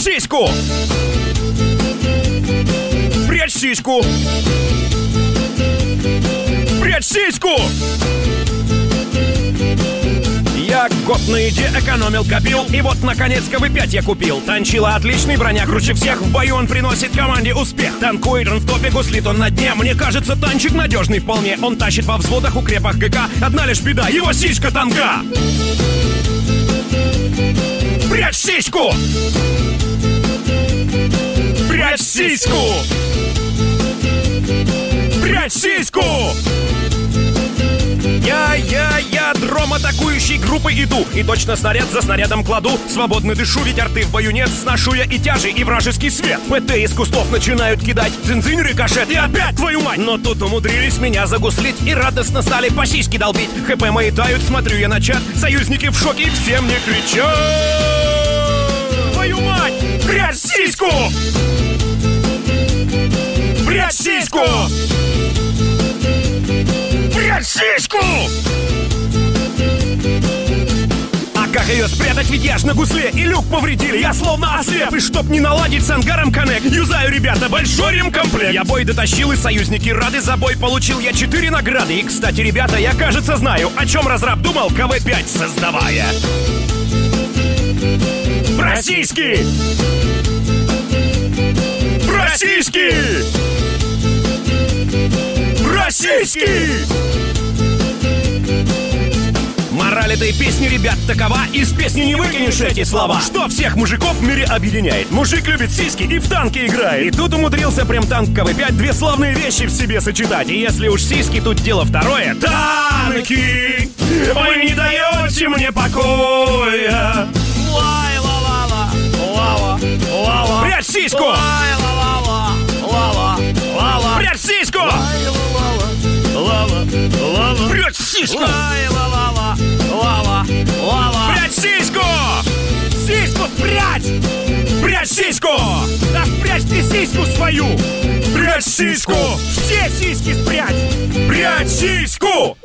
сиську! Прячь сиську! Прячь сиську! Я год на еде экономил, копил И вот, наконец, КВ-5 я купил Танчила отличный, броня круче всех В бою он приносит команде успех Танкует он в топе, гуслит он на дне Мне кажется, танчик надежный вполне Он тащит во взводах, укрепах ГК Одна лишь беда, его сиська танка Прячь сиську! Прячь сиську! Прячь сиську! Я, я, я, дром атакующей группы иду. И точно снаряд за снарядом кладу. Свободно дышу, ведь арты в бою нет. Сношу я и тяжи, и вражеский свет. ПТ из кустов начинают кидать. Дзинзинь, рикошет и опять твою мать. Но тут умудрились меня загуслить И радостно стали по сиськи долбить. ХП мои тают, смотрю я на чат. Союзники в шоке и все мне кричат. Твою мать! Прячь сиську! Сиську! А как ее спрятать, ведь я ж на гусле И люк повредили, я словно ослеп И чтоб не наладить с ангаром коннект Юзаю, ребята, большой ремкомплект Я бой дотащил, и союзники рады За бой получил я четыре награды И, кстати, ребята, я, кажется, знаю О чем разраб думал, КВ-5 создавая Российский! Российский! Российский! Мораль этой песни, ребят, такова Из песни не выкинешь эти слова Что всех мужиков в мире объединяет Мужик любит сиськи и в танки играет И тут умудрился прям танк КВ-5 Две славные вещи в себе сочетать И если уж сиськи, тут дело второе Танки! Вы не даете мне покоя Лай, ла, ла, ла, лава, лава. Прячь сиську! Лай, ла, ла, ла, лава, лава. Прячь сиську! Лай, ла, ла, ла, лава, лава. Прячь сиську! Лай, Спрячьте сиську свою! Прячь сиську! Все сиськи спрячь! Прячь сиську!